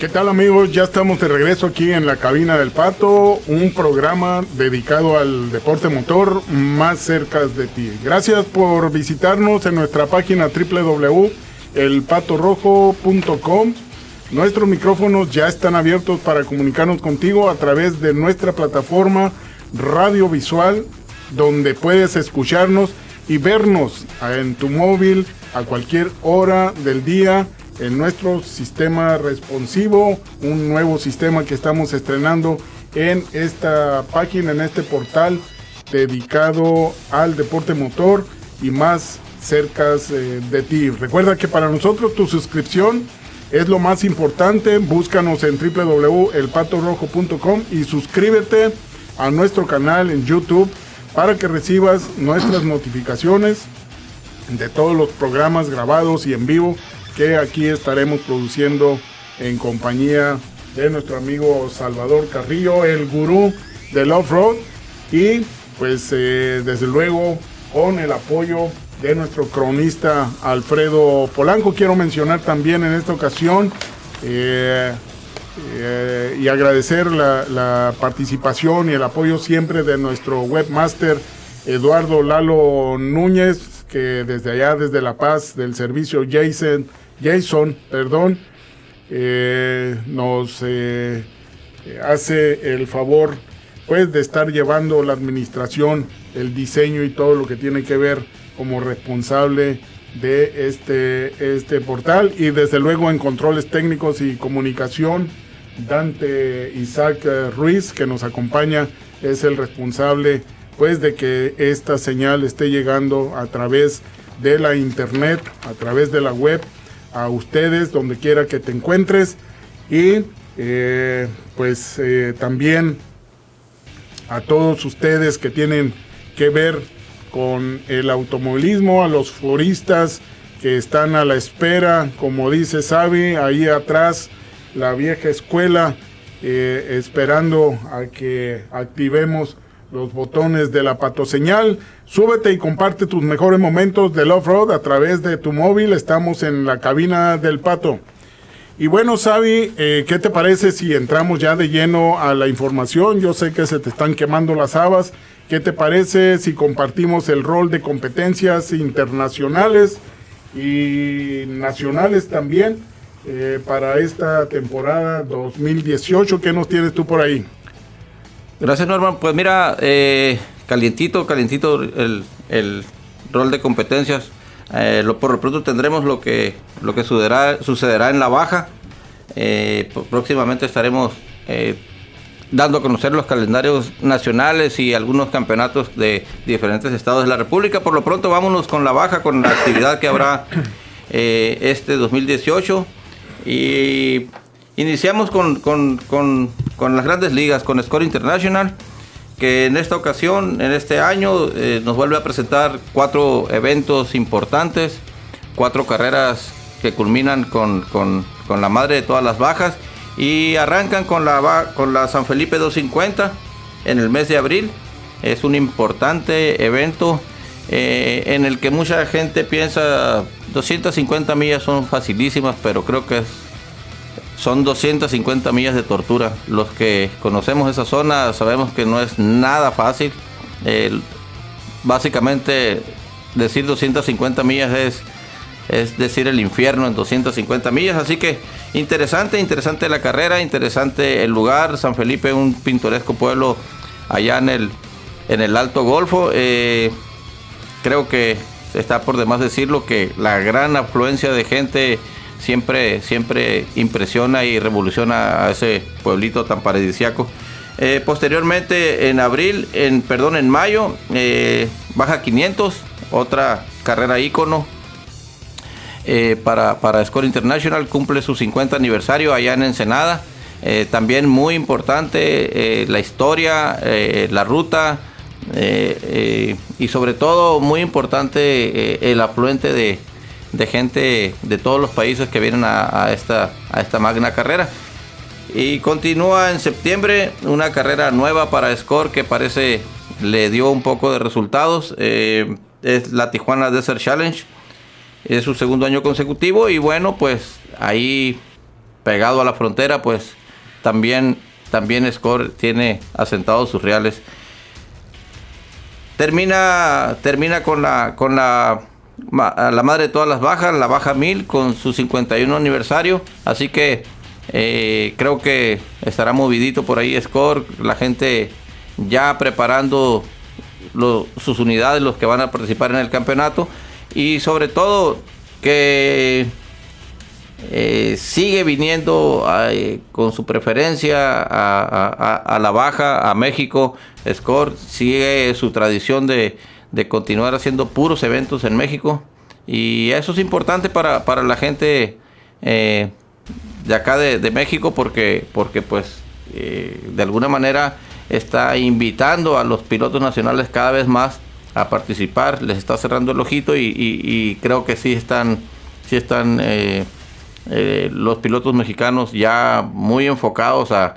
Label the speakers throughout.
Speaker 1: ¿Qué tal amigos? Ya estamos de regreso aquí en la cabina del Pato, un programa dedicado al deporte motor más cerca de ti. Gracias por visitarnos en nuestra página www.elpatorrojo.com. Nuestros micrófonos ya están abiertos para comunicarnos contigo a través de nuestra plataforma radiovisual, donde puedes escucharnos y vernos en tu móvil a cualquier hora del día en nuestro sistema responsivo, un nuevo sistema que estamos estrenando en esta página, en este portal dedicado al deporte motor y más cerca eh, de ti. Recuerda que para nosotros tu suscripción es lo más importante. Búscanos en www.elpatorrojo.com y suscríbete a nuestro canal en YouTube para que recibas nuestras notificaciones de todos los programas grabados y en vivo que aquí estaremos produciendo en compañía de nuestro amigo Salvador Carrillo, el gurú del off-road y pues eh, desde luego con el apoyo de nuestro cronista Alfredo Polanco. Quiero mencionar también en esta ocasión eh, eh, y agradecer la, la, participación y el apoyo siempre de nuestro webmaster Eduardo Lalo Núñez, que desde allá, desde La Paz, del servicio Jason Jason, perdón, eh, nos eh, hace el favor pues de estar llevando la administración, el diseño y todo lo que tiene que ver como responsable de este, este portal. Y desde luego en controles técnicos y comunicación Dante Isaac Ruiz que nos acompaña es el responsable pues de que esta señal esté llegando a través de la internet, a través de la web a ustedes donde quiera que te encuentres. Y eh, pues eh, también a todos ustedes que tienen que ver con el automovilismo, a los foristas que están a la espera, como dice Sabi, ahí atrás la vieja escuela, eh, esperando a que activemos los botones de la patoseñal. Súbete y comparte tus mejores momentos del off-road a través de tu móvil. Estamos en la cabina del pato. Y bueno, Sabi, eh, ¿qué te parece si entramos ya de lleno a la información? Yo sé que se te están quemando las habas. ¿Qué te parece si compartimos el rol de competencias internacionales y nacionales también eh, para esta temporada 2018? ¿Qué nos tienes tú por ahí?
Speaker 2: Gracias, Norman. Pues mira, eh, calientito, calientito el, rol de competencias. Eh, lo, por lo pronto tendremos lo que, lo que sucederá, sucederá en la baja. Eh, próximamente estaremos dando a conocer los calendarios nacionales y algunos campeonatos de diferentes estados de la República. Por lo pronto vámonos con la baja, con la actividad que habrá este 2018. Y Iniciamos con, las grandes ligas, con Score International, que en esta ocasión, en este año, eh, nos vuelve a presentar cuatro eventos importantes, cuatro carreras que culminan con, la madre de todas las bajas y arrancan con la, con la San Felipe 250 en el mes de abril. Es un importante evento eh, en el que mucha gente piensa 250 millas son facilísimas, pero creo que es son 250 millas de tortura. Los que conocemos esa zona sabemos que no es nada fácil. básicamente decir 250 millas es, es decir el infierno en 250 millas. Así que interesante, interesante la carrera, interesante el lugar. San Felipe, un pintoresco pueblo allá en el, en el Alto Golfo. Eh, creo que está por demás decirlo que la gran afluencia de gente siempre, siempre impresiona y revoluciona a ese pueblito tan paradisiaco. Eh, posteriormente, en abril, en perdón, en mayo, eh, baja 500, otra carrera ícono eh, para, para Score International, cumple su 50 aniversario allá en Ensenada. también muy importante la historia, la ruta y sobre todo muy importante el afluente de, de gente de todos los países que vienen a, esta, a esta magna carrera. Y continúa en septiembre una carrera nueva para Score que parece le dio un poco de resultados. Eh, es la Tijuana Desert Challenge. Es su segundo año consecutivo y bueno, pues ahí pegado a la frontera, pues también, también Score tiene asentados sus reales. Termina, termina con la, con la, la madre de todas las bajas, la baja 1000 con su 51 aniversario. Así que eh, creo que estará movidito por ahí Score, la gente ya preparando sus unidades, los que van a participar en el campeonato. Y sobre todo que eh, sigue viniendo con su preferencia a, la baja, a México. Score sigue su tradición de, continuar haciendo puros eventos en México. Y eso es importante para, la gente eh, de acá de, México porque, porque pues de alguna manera está invitando a los pilotos nacionales cada vez más a participar, les está cerrando el ojito y, creo que sí están, sí están eh, eh, los pilotos mexicanos ya muy enfocados a,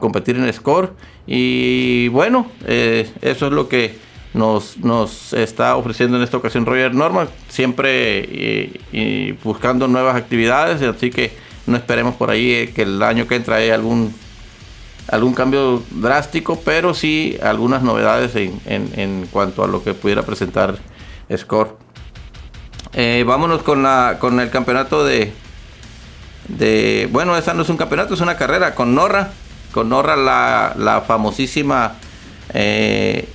Speaker 2: competir en score y bueno, eh, eso es lo que nos, nos está ofreciendo en esta ocasión Roger Norman, siempre y, buscando nuevas actividades, así que no esperemos por ahí que el año que entra haya algún algún cambio drástico, pero sí algunas novedades en, en, cuanto a lo que pudiera presentar Score. Eh, vámonos con, la, con el campeonato de, de... Bueno, esta no es un campeonato, es una carrera con Norra. Con Norra la, la famosísima eh,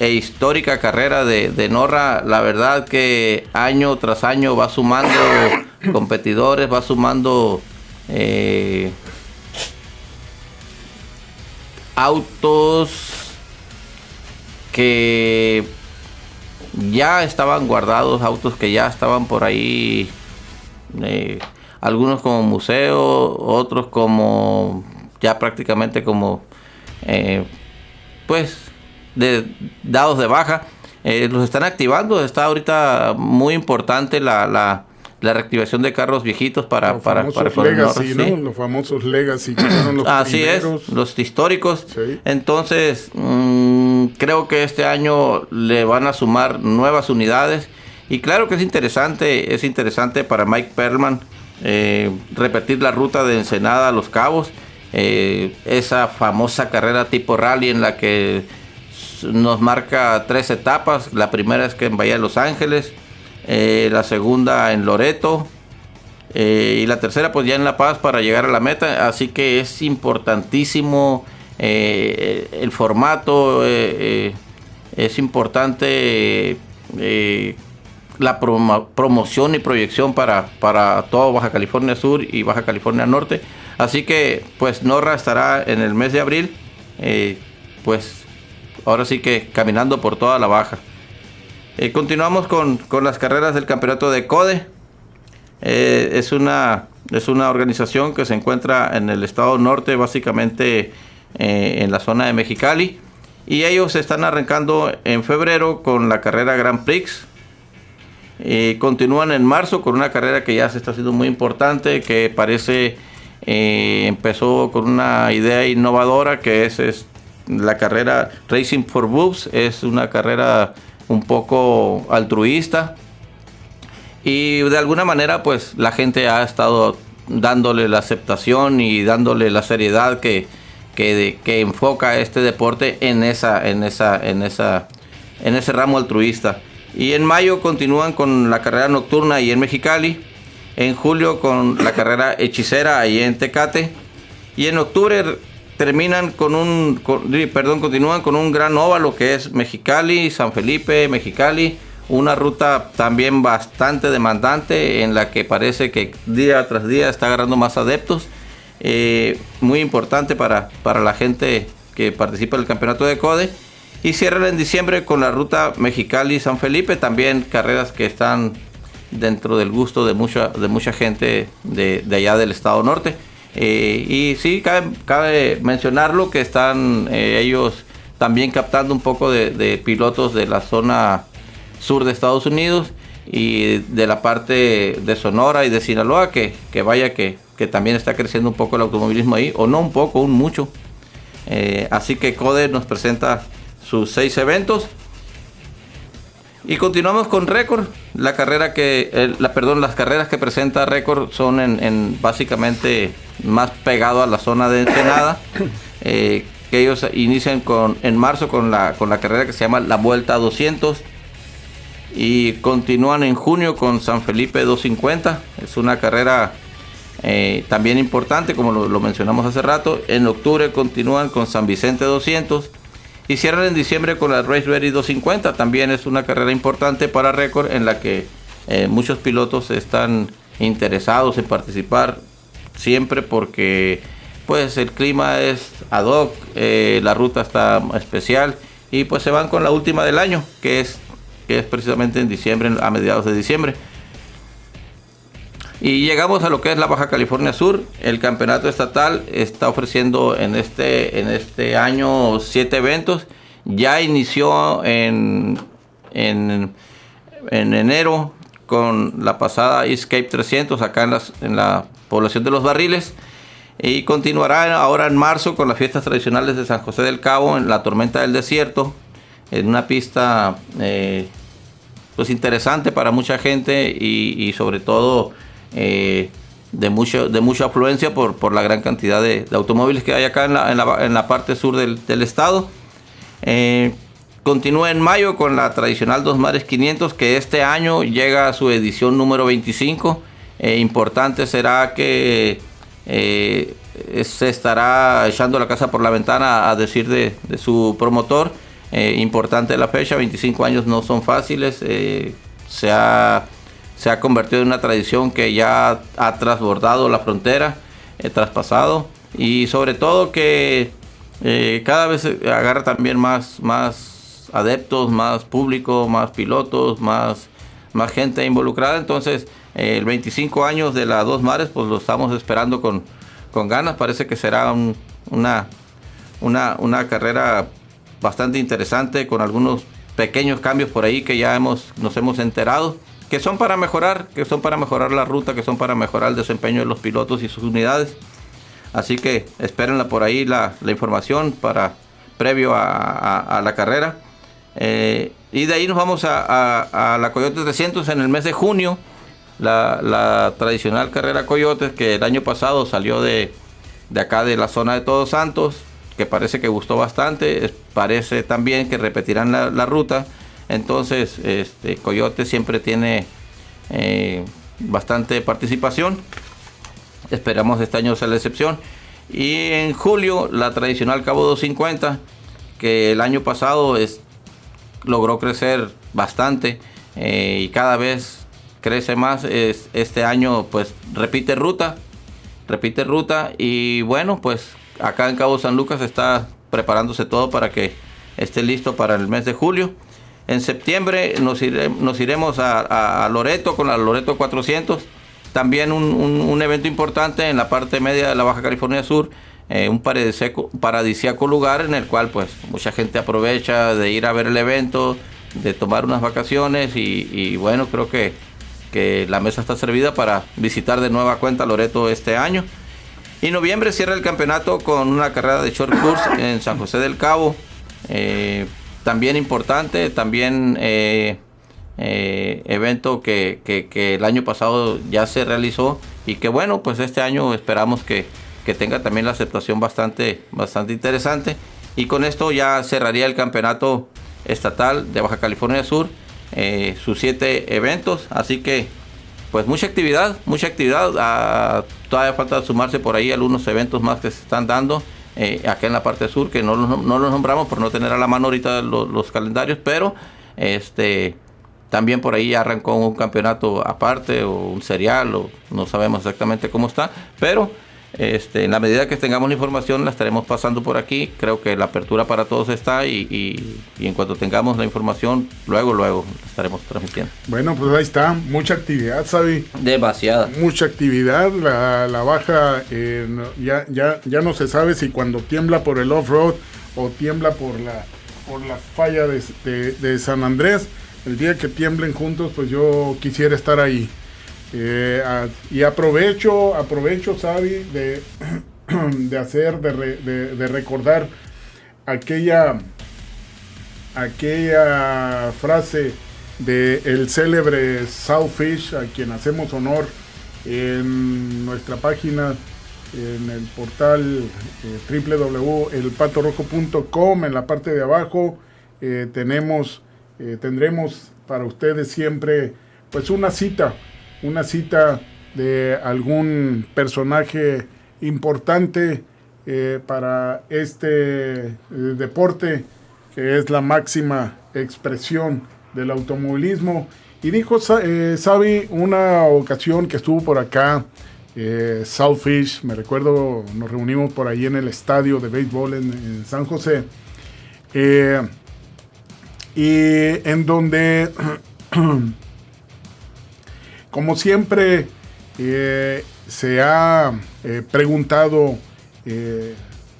Speaker 2: e histórica carrera de, de, Norra. La verdad que año tras año va sumando competidores, va sumando... Eh, autos que ya estaban guardados, autos que ya estaban por ahí, eh, algunos como museo, otros como ya prácticamente como eh, pues de, dados de baja. Eh, los están activando, está ahorita muy importante la, la la reactivación de carros viejitos para
Speaker 1: los
Speaker 2: para,
Speaker 1: para legacy, ¿no? los famosos legacy
Speaker 2: los así es los históricos. Entonces mm, creo que este año le van a sumar nuevas unidades. Y claro que es interesante es interesante para Mike Perlman eh, repetir la ruta de Ensenada a Los Cabos. Eh, esa famosa carrera tipo rally en la que nos marca tres etapas la primera es que en Bahía de Los Ángeles eh, la segunda en Loreto eh, y la tercera pues ya en La Paz para llegar a la meta. Así que es importantísimo eh, el formato, es importante la promoción y proyección para, para todo Baja California Sur y Baja California Norte. Así que pues Norra estará en el mes de abril, pues ahora sí que caminando por toda la Baja. Eh, continuamos con, las carreras del campeonato de CODE. Eh, es, una, es una organización que se encuentra en el estado norte, básicamente eh, en la zona de Mexicali. Y ellos están arrancando en febrero con la carrera Grand Prix. continúan en marzo con una carrera que ya se está haciendo muy importante, que parece empezó con una idea innovadora que es, es la carrera Racing for Boobs. Es una carrera un poco altruista. Y de alguna manera, pues la gente ha estado dándole la aceptación y dándole la seriedad que, que, enfoca este deporte en esa, en esa, en esa, en ese ramo altruista. Y en mayo continúan con la carrera nocturna ahí en Mexicali. En julio con la carrera hechicera ahí en Tecate. Y en octubre terminan con un, perdón, continúan con un gran óvalo que es Mexicali, San Felipe, Mexicali, una ruta también bastante demandante en la que parece que día tras día está agarrando más adeptos, eh, muy importante para, para la gente que participa en el campeonato de CODE. Y cierran en diciembre con la ruta Mexicali-San Felipe, también carreras que están dentro del gusto de mucha, de mucha gente de allá del estado norte. Eh, y sí, cabe, mencionarlo que están eh, ellos también captando un poco de, pilotos de la zona sur de Estados Unidos y de la parte de Sonora y de Sinaloa, que, vaya que, también está creciendo un poco el automovilismo ahí, o no un poco, un mucho. Eh, así que CODE nos presenta sus seis eventos. Y continuamos con récord. La carrera que, la, perdón, las carreras que presenta récord son en, en básicamente más pegado a la zona de Ensenada. Eh, que ellos inician con, en marzo con la, con la carrera que se llama la Vuelta 200 y continúan en junio con San Felipe 250. Es una carrera eh, también importante, como lo, mencionamos hace rato. En octubre continúan con San Vicente 200 y cierran en diciembre con la Race Ready 250. También es una carrera importante para récord en la que eh, muchos pilotos están interesados en participar siempre porque pues el clima es ad hoc, eh, la ruta está especial y pues se van con la última del año que es que es precisamente en diciembre, a mediados de diciembre. Y llegamos a lo que es la Baja California Sur. El campeonato estatal está ofreciendo en este, en este año siete eventos. Ya inició en, en, en enero con la pasada Escape 300 acá en, en la población de los barriles. Y continuará ahora en marzo con las fiestas tradicionales de San José del Cabo en la tormenta del desierto en una pista eh, pues interesante para mucha gente y, sobre todo eh, de, mucho, de mucha afluencia por, por la gran cantidad de, automóviles que hay acá en la, en la, parte sur del, estado. Eh, continúa en mayo con la tradicional Dos Mares 500 que este año llega a su edición número 25. importante será que se estará echando la casa por la ventana a decir de, de su promotor eh, importante la fecha, 25 años no son fáciles, eh, se, ha, se ha convertido en una tradición que ya ha trasbordado la frontera, eh, traspasado y sobre todo que cada vez agarra también más, más adeptos, más público, más pilotos, más, más gente involucrada, entonces el 25 años de la Dos Mares pues lo estamos esperando con, con ganas, parece que será una, una, una carrera bastante interesante con algunos pequeños cambios por ahí que ya hemos, nos hemos enterado, que son para mejorar, que son para mejorar la ruta, que son para mejorar el desempeño de los pilotos y sus unidades. Así que espérenla por ahí la, información para previo a, la carrera. Eh, y de ahí nos vamos a, la Coyote 300 en el mes de junio. La, la, tradicional carrera Coyotes que el año pasado salió de, de acá de la zona de Todos Santos que parece que gustó bastante. parece también que repetirán la, ruta. Entonces, este Coyote siempre tiene eh, bastante participación. Esperamos este año sea la excepción. Y en julio, la tradicional Cabo 250, que el año pasado es, logró crecer bastante eh, y cada vez crece más. este año, pues repite ruta, repite ruta. Y bueno, pues acá en Cabo San Lucas está preparándose todo para que esté listo para el mes de julio. En septiembre nos, iremos a, Loreto con la Loreto 400. También un, evento importante en la parte media de la Baja California Sur. Eh, un paradisíaco, lugar en el cual pues mucha gente aprovecha de ir a ver el evento, de tomar unas vacaciones y, bueno, creo que, que la mesa está servida para visitar de nueva cuenta Loreto este año. Y noviembre cierra el campeonato con una carrera de short course en San José del Cabo. Eh, también importante, también eh, eh, evento que, el año pasado ya se realizó y que bueno, pues este año esperamos que, tenga también la aceptación bastante, bastante interesante. Y con esto ya cerraría el campeonato estatal de Baja California Sur, sus siete eventos. Así que pues mucha actividad, mucha actividad. Ah, todavía falta sumarse por ahí algunos eventos más que se están dando eh, acá en la parte sur, que no, no, los nombramos por no tener a la mano ahorita los, calendarios, pero este también por ahí arrancó un campeonato aparte o un serial, o no sabemos exactamente cómo está, pero este, en la medida que tengamos la información la estaremos pasando por aquí. Creo que la apertura para todos está y, en cuanto tengamos la información, luego, luego estaremos transmitiendo.
Speaker 1: Bueno, pues ahí está. Mucha actividad, Sabi.
Speaker 2: Demasiada.
Speaker 1: Mucha actividad. La, baja eh, ya, ya, ya no se sabe si cuando tiembla por el off-road o tiembla por la, por la falla de, de San Andrés. El día que tiemblen juntos, pues yo quisiera estar ahí. Eh, y aprovecho, aprovecho, Sabi, de, de hacer, de, recordar aquella, aquella frase de el célebre Southfish, a quien hacemos honor en nuestra página en el portal eh, www.elpatorrojo.com. En la parte de abajo eh, tenemos, eh, tendremos para ustedes siempre pues una cita, una cita de algún personaje importante para este deporte que es la máxima expresión del automovilismo. Y dijo Sabi una ocasión que estuvo por acá eh, Southfish, me recuerdo, nos reunimos por ahí en el estadio de béisbol en, San José. Eh, y en donde, como siempre, eh, se ha preguntado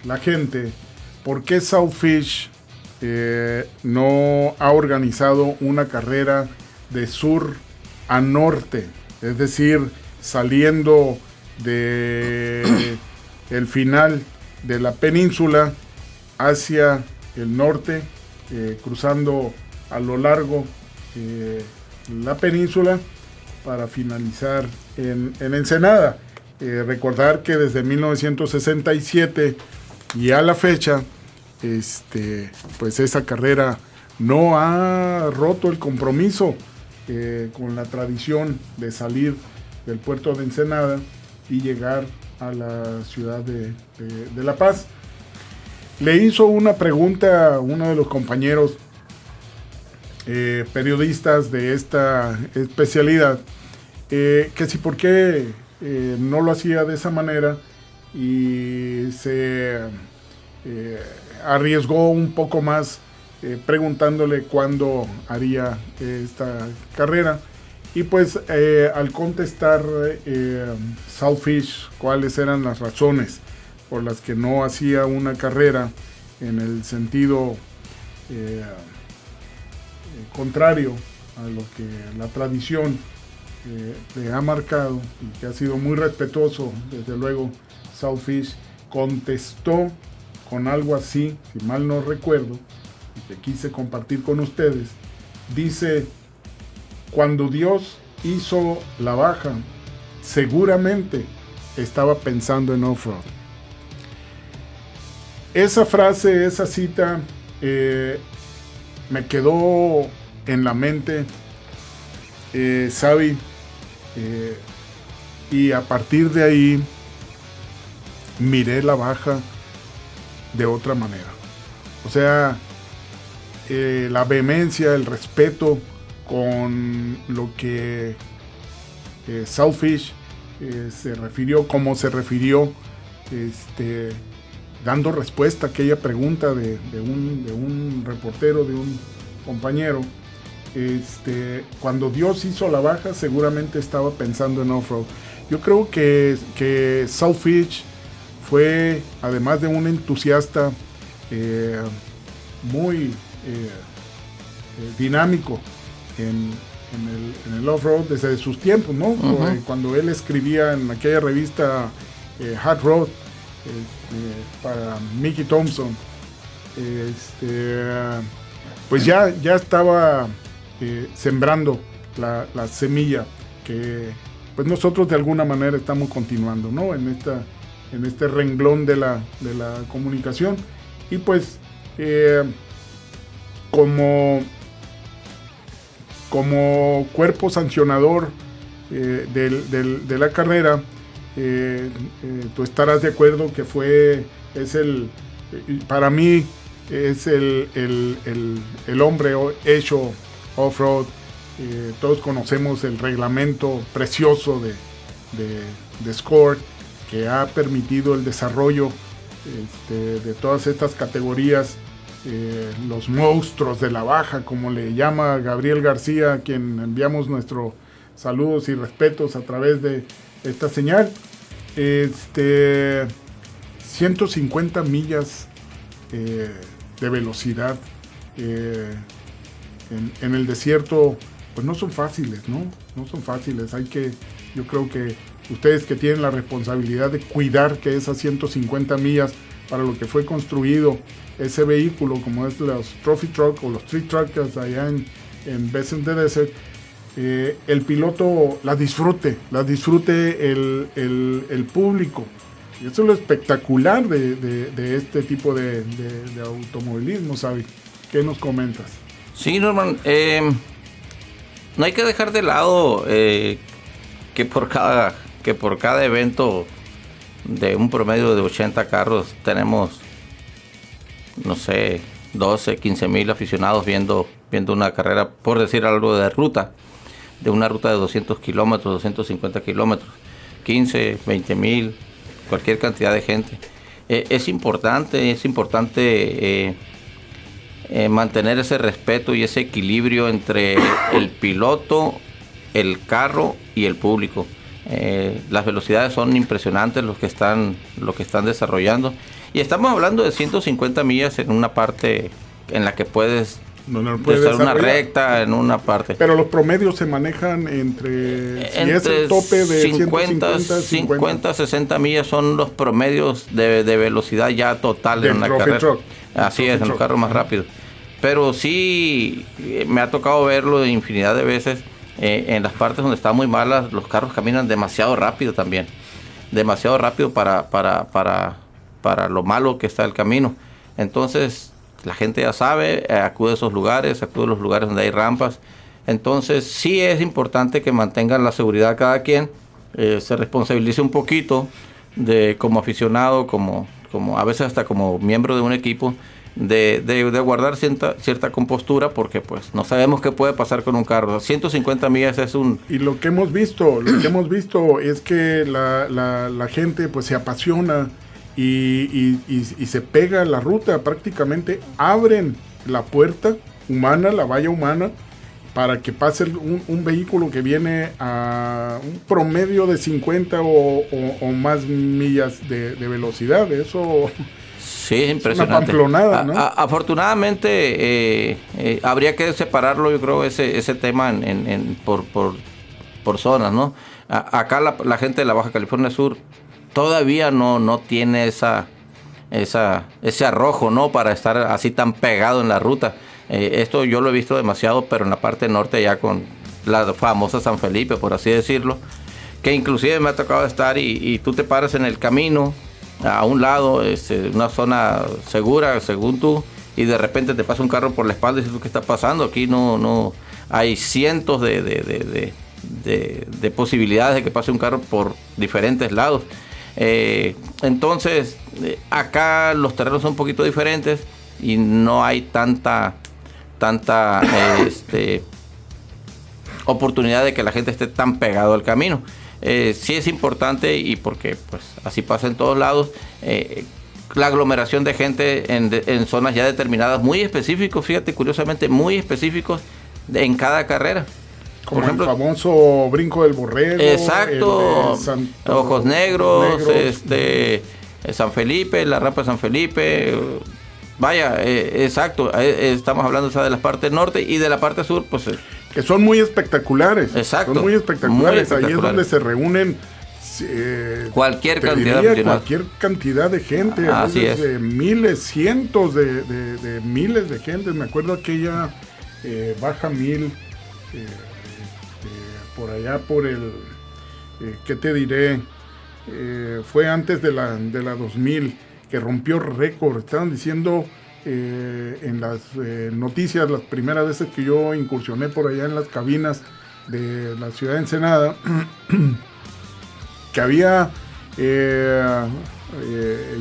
Speaker 1: la gente por qué Southfish no ha organizado una carrera de sur a norte, es decir, saliendo de el final de la península hacia el norte, eh, cruzando a lo largo eh, la península para finalizar en, Ensenada. Eh, recordar que desde 1967 y a la fecha, este, pues esa carrera no ha roto el compromiso con la tradición de salir del puerto de Ensenada y llegar a la ciudad de, La Paz. Le hizo una pregunta a uno de los compañeros eh, periodistas de esta especialidad, eh, que si por qué eh, no lo hacía de esa manera y se arriesgó un poco más preguntándole cuándo haría esta carrera. Y pues al contestar Southfish cuáles eran las razones por las que no hacía una carrera en el sentido contrario a lo que la tradición le ha marcado y que ha sido muy respetuoso, desde luego Southfish contestó con algo así, si mal no recuerdo, y que quise compartir con ustedes, dice cuando Dios hizo la baja, seguramente estaba pensando en off-road. Esa frase, esa cita, eh, me quedó en la mente, eh, eh, y a partir de ahí miré la baja de otra manera. O sea, eh, la vehemencia, el respeto, con lo que eh, Southfish se refirió, como se refirió, este, dando respuesta a aquella pregunta de, un, reportero, de un compañero. Este, cuando Dios hizo la baja, seguramente estaba pensando en off-road. Yo creo que, que Southfish fue, además de un entusiasta eh, muy dinámico en, el, off-road desde sus tiempos, ¿no? Cuando él escribía en aquella revista eh, Hot Road este, para Mickey Thompson, este, pues ya, ya estaba eh, sembrando la, semilla que pues nosotros de alguna manera estamos continuando, ¿no? En, esta, en este renglón de la, de la comunicación. Y pues eh, como como cuerpo sancionador eh, de la carrera, eh, eh, tú estarás de acuerdo que fue, es el, para mí, es el, el, hombre hecho off-road. todos conocemos el reglamento precioso de, de, Score que ha permitido el desarrollo este, de todas estas categorías eh, los monstruos de la baja, como le llama Gabriel García, a quien enviamos nuestros saludos y respetos a través de esta señal. Este, 150 millas eh, de velocidad eh, en, el desierto, pues no son fáciles, ¿no? No son fáciles. Hay que, yo creo que ustedes que tienen la responsabilidad de cuidar que esas 150 millas para lo que fue construido ese vehículo, como es los Trophy Truck o los Street Truckers allá en, en Desert, eh, el piloto la disfrute, la disfrute el, público. Y eso es lo espectacular de, este tipo de, automovilismo, ¿sabes? ¿Qué nos comentas?
Speaker 2: Sí, Norman, eh, no hay que dejar de lado eh, que por cada que por cada evento de un promedio de 80 carros tenemos no sé 12 15 mil aficionados viendo viendo una carrera por decir algo de ruta de una ruta de 200 kilómetros 250 kilómetros 15 20 mil cualquier cantidad de gente eh, es importante es importante eh, mantener ese respeto y ese equilibrio entre el piloto el carro y el público. Eh, las velocidades son impresionantes los que están, lo que están desarrollando. Y estamos hablando de 150 millas en una parte en la que puedes no, hacer una recta en una parte.
Speaker 1: Pero los promedios se manejan entre,
Speaker 2: si es el tope de 50, 50, 60 millas son los promedios de, velocidad ya total en una carrera. Así es, en los carros más rápidos. Pero sí eh, me ha tocado verlo infinidad de veces eh, en las partes donde está muy malas, los carros caminan demasiado rápido también. Demasiado rápido para, para, para, para lo malo que está el camino. Entonces, la gente ya sabe, eh, acude a esos lugares, acude a los lugares donde hay rampas. Entonces, sí es importante que mantengan la seguridad cada quien, eh, se responsabilice un poquito de como aficionado, como, como a veces hasta como miembro de un equipo, de, de, guardar cierta, cierta compostura porque pues no sabemos qué puede pasar con un carro. 150 millas es un...
Speaker 1: Y lo que hemos visto, lo que hemos visto es que la, la, gente pues se apasiona y, y, se pega la ruta, prácticamente abren la puerta humana, la valla humana, para que pase un, vehículo que viene a un promedio de 50 o, o, más millas de, de velocidad. Eso
Speaker 2: Sí, es impresionante. afortunadamente eh, eh, habría que separarlo, yo creo, ese, ese tema en, por, por, zonas, ¿no? acá la, gente de la Baja California Sur todavía no, no tiene esa, esa, ese arrojo, ¿no? Para estar así tan pegado en la ruta. Eh, esto yo lo he visto demasiado, pero en la parte norte ya con la famosa San Felipe, por así decirlo, que inclusive me ha tocado estar y, tú te paras en el camino a un lado, este, una zona segura, según tú, y de repente te pasa un carro por la espalda y dices, ¿qué está pasando? Aquí no, no, hay cientos de, de, posibilidades de que pase un carro por diferentes lados. Eh, entonces, eh, acá los terrenos son un poquito diferentes y no hay tanta, tanta este, oportunidad de que la gente esté tan pegado al camino eh, sí es importante y porque pues así pasa en todos lados. Eh, la aglomeración de gente en, zonas ya determinadas, muy específicos, fíjate, curiosamente, muy específicos en cada carrera.
Speaker 1: Como Por ejemplo, el famoso brinco del borrego.
Speaker 2: Exacto. Ojos negros, este San Felipe, la rampa de San Felipe. Vaya, eh, exacto. Eh, estamos hablando de la parte norte y de la parte sur, pues
Speaker 1: que son muy espectaculares. Exacto. Son muy espectaculares. Ahí es donde se reúnen
Speaker 2: eh, cualquier cantidad de
Speaker 1: cualquier cantidad de gente,
Speaker 2: Así es.
Speaker 1: miles, cientos de, miles de gente. Me acuerdo aquella eh, baja mil eh, por allá por el, ¿qué te diré? fue antes de la, de la 2000 que rompió récord. Estaban diciendo eh, en las eh, noticias, las primeras veces que yo incursioné por allá en las cabinas de la ciudad de Ensenada, que había eh,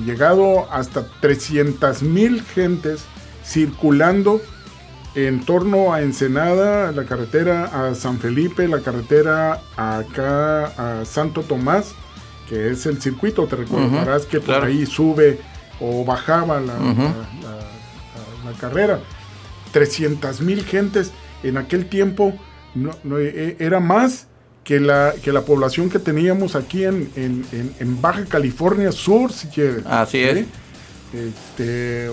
Speaker 1: llegado hasta 300 mil gentes circulando en torno a Ensenada, la carretera a San Felipe, la carretera acá a Santo Tomás, que es el circuito, te recordarás que por ahí sube o bajaba la, carrera. 300 mil gentes en aquel tiempo no, e, era más que la, que la población que teníamos aquí en, en, Baja California Sur, si quieres.
Speaker 2: Así es.
Speaker 1: Este,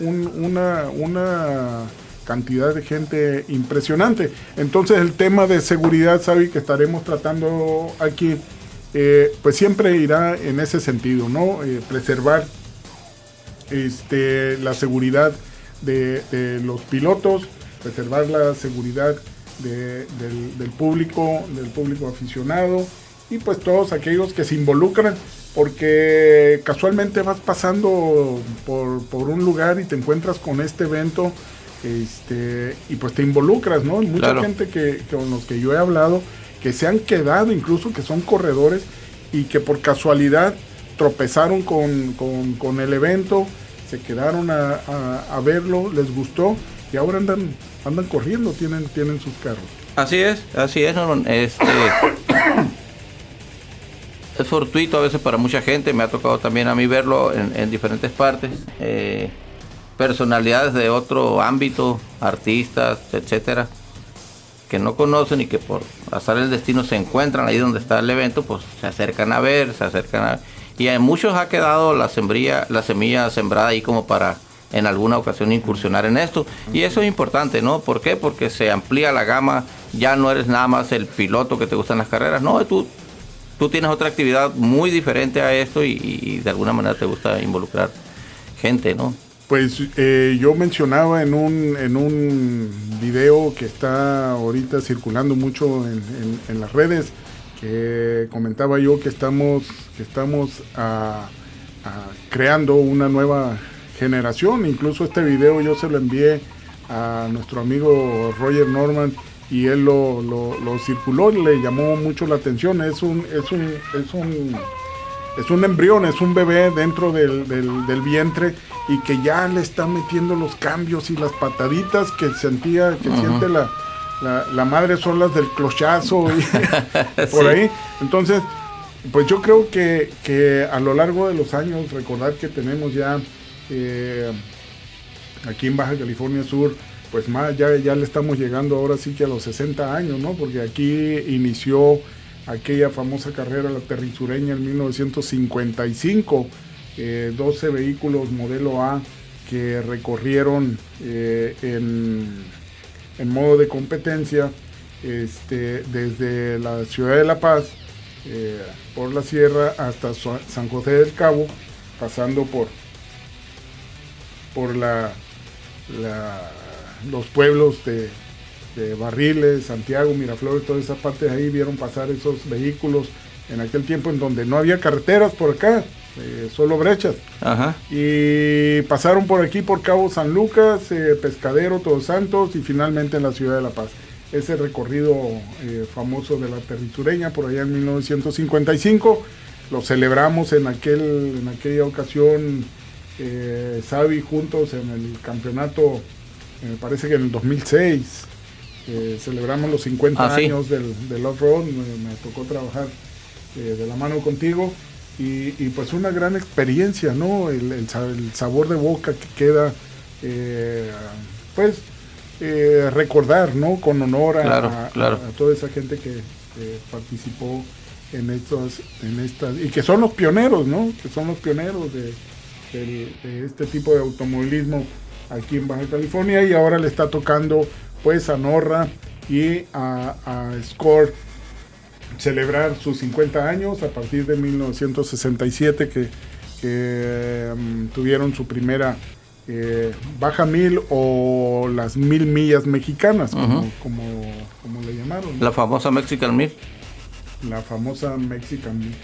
Speaker 1: una, una cantidad de gente impresionante. Entonces el tema de seguridad, sabe que estaremos tratando aquí, eh, pues siempre irá en ese sentido, ¿no? Eh, preservar este, la seguridad de, los pilotos, preservar la seguridad del, público, del público aficionado y pues todos aquellos que se involucran porque casualmente vas pasando por, por, un lugar y te encuentras con este evento este, y pues te involucras, ¿no? Mucha gente que, con los que yo he hablado que se han quedado, incluso que son corredores y que por casualidad tropezaron con, con, el evento, se quedaron a, a, verlo, les gustó y ahora andan, andan corriendo, tienen, tienen sus carros.
Speaker 2: Así es, así es, este, es fortuito a veces para mucha gente, me ha tocado también a mí verlo en, diferentes partes. Eh, personalidades de otro ámbito, artistas, etcétera, que no conocen y que por pasar el destino se encuentran ahí donde está el evento, pues se acercan a ver, se acercan a y en muchos ha quedado la sembría, la semilla sembrada ahí como para en alguna ocasión incursionar en esto. Y eso es importante, ¿no? ¿Por qué? Porque se amplía la gama, ya no eres nada más el piloto que te gustan las carreras, no, tú tú tienes otra actividad muy diferente a esto y, de alguna manera te gusta involucrar gente, ¿no?
Speaker 1: Pues eh, yo mencionaba en un, en un video que está ahorita circulando mucho en, las redes, que comentaba yo que estamos, que estamos creando una nueva generación. Incluso este video yo se lo envié a nuestro amigo Roger Norman y él lo, lo, circuló y le llamó mucho la atención. Es un, es un, es un, es un embrión, es un bebé dentro del, del, vientre y que ya le está metiendo los cambios y las pataditas que sentía, que siente la, la, madre son las del clochazo y por ahí. Entonces, pues yo creo que, que, a lo largo de los años, recordar que tenemos ya eh, aquí en Baja California Sur, pues más, ya, ya le estamos llegando ahora sí que a los 60 años, ¿no? Porque aquí inició aquella famosa carrera, la terrisureña, en 1955, 12 eh, vehículos modelo A que recorrieron eh, en, modo de competencia este, desde la ciudad de La Paz, eh, por la sierra hasta San José del Cabo, pasando por, por la los pueblos de, Barriles, Santiago, Miraflores, todas esas partes ahí vieron pasar esos vehículos en aquel tiempo en donde no había carreteras por acá, eh, solo brechas. Y pasaron por aquí por Cabo San Lucas, eh, Pescadero, Todos Santos y finalmente en la ciudad de La Paz. Ese recorrido eh, famoso de la territureña por allá en 1955 lo celebramos en, aquel, en aquella ocasión, Sabi juntos en el campeonato me parece que en el 2006 eh, celebramos los 50 ah, años del, del off-road, me, tocó trabajar eh, de la mano contigo y, pues una gran experiencia, ¿no? El, sabor de boca que queda, eh, pues recordar, ¿no? Con honor a, toda esa gente que participó en estos, en estas, y que son los pioneros, ¿no? Que son los pioneros de, de este tipo de automovilismo aquí en Baja California y ahora le está tocando pues a Norra y a, Score celebrar sus 50 años a partir de 1967 que, mm, tuvieron su primera eh, baja mil o las mil millas mexicanas, como, como, le llamaron.
Speaker 2: La famosa Mexican Mil.
Speaker 1: La famosa Mexican Mil.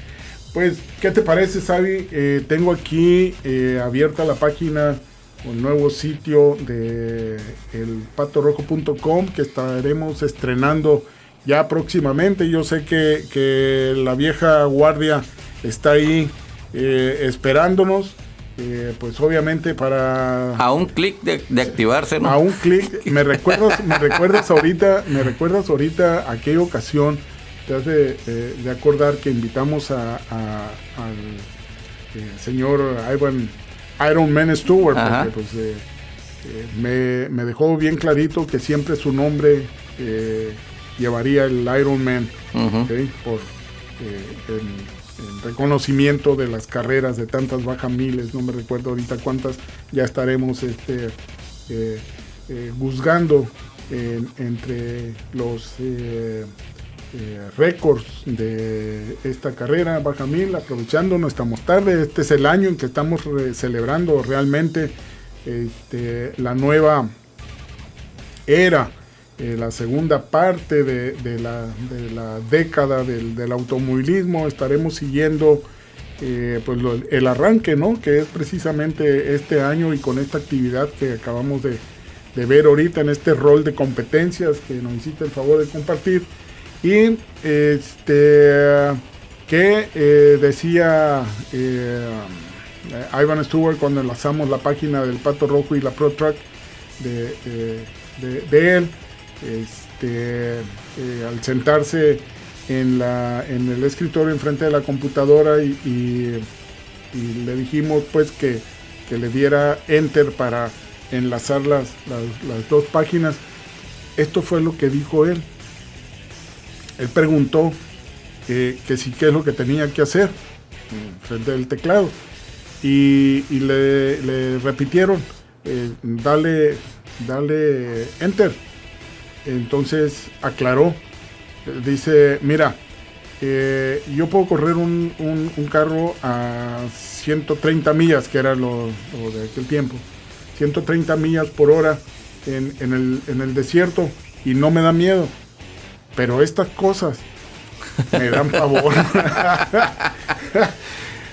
Speaker 1: Pues, ¿qué te parece, Sabi? Eh, tengo aquí eh, abierta la página un nuevo sitio de elpatorrojo.com que estaremos estrenando ya próximamente. Yo sé que, la vieja guardia está ahí eh, esperándonos. Eh, pues obviamente para
Speaker 2: a un clic de, activarse ¿no?
Speaker 1: a un clic me recuerdas me recuerdas ahorita me recuerdas ahorita aquella ocasión te hace eh, de acordar que invitamos a, al señor Ivan Iron Man Stewart, porque pues, eh, eh, me, dejó bien clarito que siempre su nombre eh, llevaría el Iron Man, por el reconocimiento de las carreras de tantas bajas miles, no me recuerdo ahorita cuántas, ya estaremos este, juzgando entre los eh, récords de esta carrera Baja Mil, aprovechando, no estamos tarde, este es el año en que estamos celebrando realmente este, la nueva era, eh, la segunda parte de, la, década del, automovilismo, estaremos siguiendo eh, pues el arranque, ¿no? Que es precisamente este año y con esta actividad que acabamos de, ver ahorita en este rol de competencias que nos hiciste el favor de compartir. Y este que eh, decía eh, Ivan Stewart cuando enlazamos la página del Pato Rojo y la Pro Truck de, de, él, este, al sentarse en, la, en el escritorio enfrente de la computadora y, le dijimos pues que, le diera enter para enlazar las, las, dos páginas. Esto fue lo que dijo él. Él preguntó que, que si qué es lo que tenía que hacer frente al teclado. Y, le, repitieron, eh, dale, dale enter. Entonces aclaró dice, mira, eh, yo puedo correr un, carro a 130 millas, que era lo, de aquel tiempo, 130 millas por hora en, el, desierto y no me da miedo. Pero estas cosas me dan favor.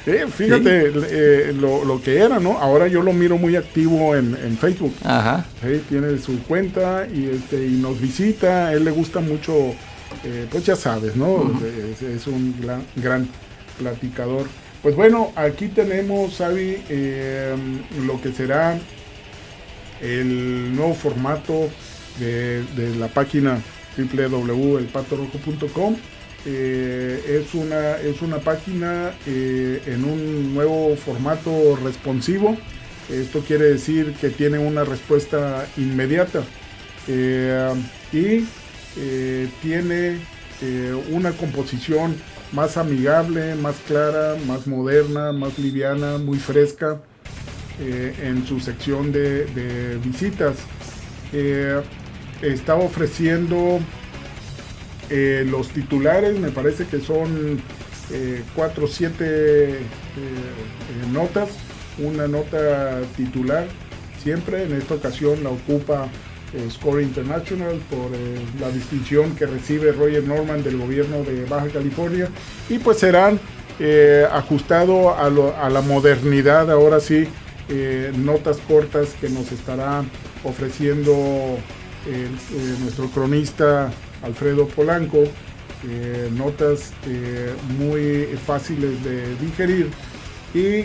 Speaker 1: Eh, fíjate eh, lo, que era, ¿no? Ahora yo lo miro muy activo en, Facebook. Ajá. tiene su cuenta y, este, y nos visita. A él le gusta mucho eh, pues ya sabes, ¿no? es, un gran, gran, platicador. Pues bueno, aquí tenemos, Xavi, em, lo que será el nuevo formato de, la página www.elpatorrojo.com. Eh, es, una, es una página eh, en un nuevo formato responsivo. Esto quiere decir que tiene una respuesta inmediata. y eh, tiene eh, una composición más amigable, más clara, más moderna, más liviana, muy fresca eh, en su sección de, visitas. Está ofreciendo los titulares, me parece que son 4 o 7 notas, una nota titular. Siempre, en esta ocasión la ocupa eh, Score International por eh, la distinción que recibe Roger Norman del gobierno de Baja California. Y pues serán eh, ajustado a, la modernidad ahora sí notas cortas que nos estará ofreciendo nuestro cronista Alfredo Polanco notas muy fáciles de digerir y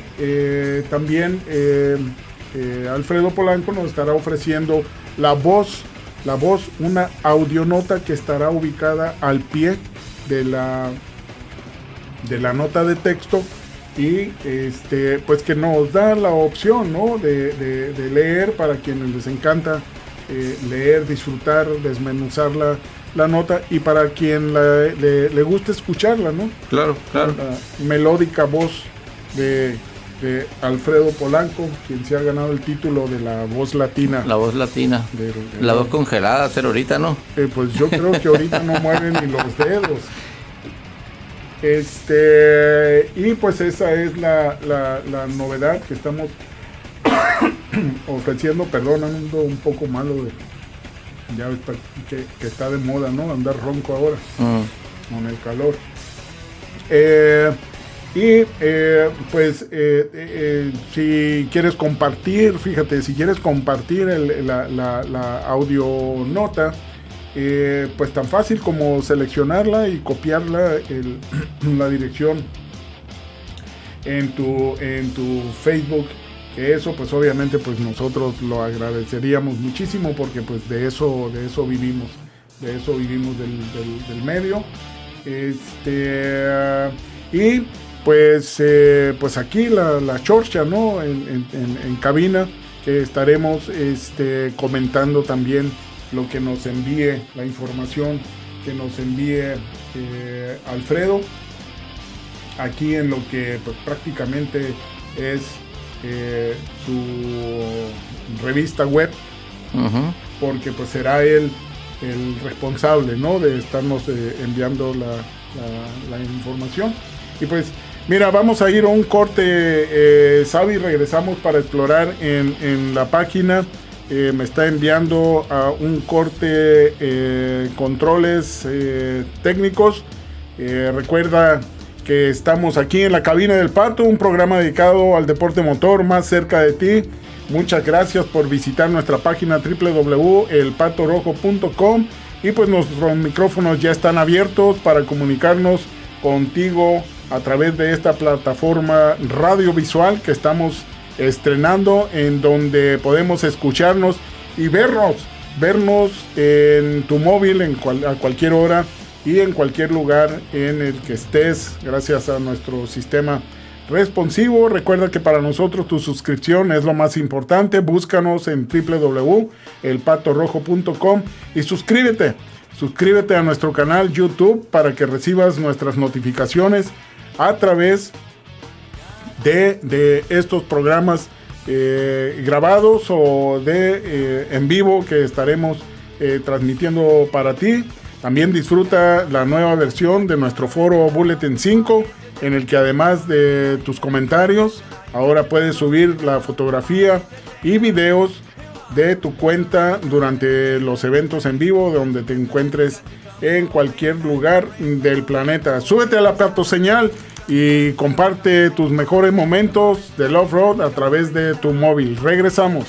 Speaker 1: también Alfredo Polanco nos estará ofreciendo la voz, la voz, una audionota que estará ubicada al pie de la, de la nota de texto y este pues que nos da la opción ¿no? de, leer para quienes les encanta eh, leer, disfrutar, desmenuzar la, la, nota y para quien le, le, gusta escucharla, ¿no?
Speaker 2: Claro, claro.
Speaker 1: La melódica voz de Alfredo Polanco, quien se ha ganado el título de la voz latina.
Speaker 2: La voz latina. la voz congelada, pero ahorita no.
Speaker 1: Eh, pues yo creo que ahorita no mueven ni los dedos. Este, y pues esa es la, novedad que estamos ofreciendo. Perdón, ando un poco malo de. Ya está, que, está de moda, ¿no? Andar ronco ahora. Mm. Con el calor. Eh, y eh, pues eh, si quieres compartir, fíjate, si quieres compartir la, la, audio nota, pues tan fácil como seleccionarla y copiarla la dirección en tu, en tu Facebook. Que eso pues obviamente pues nosotros lo agradeceríamos muchísimo porque pues de eso, de eso vivimos. De eso vivimos del, del medio. Este, y pues, eh, pues aquí la, la chorcha, ¿no? En, cabina, que estaremos este, comentando también lo que nos envíe, la información que nos envíe eh, Alfredo, aquí en lo que pues, prácticamente es eh, su revista web, porque pues será él el responsable, ¿no? De estarnos enviando la, la, la información. Y pues Mira, vamos a ir a un corte, eh, Sabi, regresamos para explorar en, la página. Eh, me está enviando a un corte eh, controles eh, técnicos. recuerda que estamos aquí en la cabina del Pato, un programa dedicado al deporte motor más cerca de ti. Muchas gracias por visitar nuestra página www.elpatorojo.com y pues nuestros micrófonos ya están abiertos para comunicarnos contigo a través de esta plataforma radiovisual que estamos estrenando en donde podemos escucharnos y vernos, vernos en tu móvil a cualquier hora y en cualquier lugar en el que estés gracias a nuestro sistema responsivo. Recuerda que para nosotros tu suscripción es lo más importante. Búscanos en www.elpatorojo.com y suscríbete. Suscríbete a nuestro canal YouTube para que recibas nuestras notificaciones a través de, estos programas eh, grabados o de eh, en vivo que estaremos eh, transmitiendo para ti. También disfruta la nueva versión de nuestro foro Bulletin 5, en el que además de tus comentarios, ahora puedes subir la fotografía y videos de tu cuenta durante los eventos en vivo donde te encuentres en cualquier lugar del planeta. Súbete a la señal y comparte tus mejores momentos del off-road a través de tu móvil. Regresamos.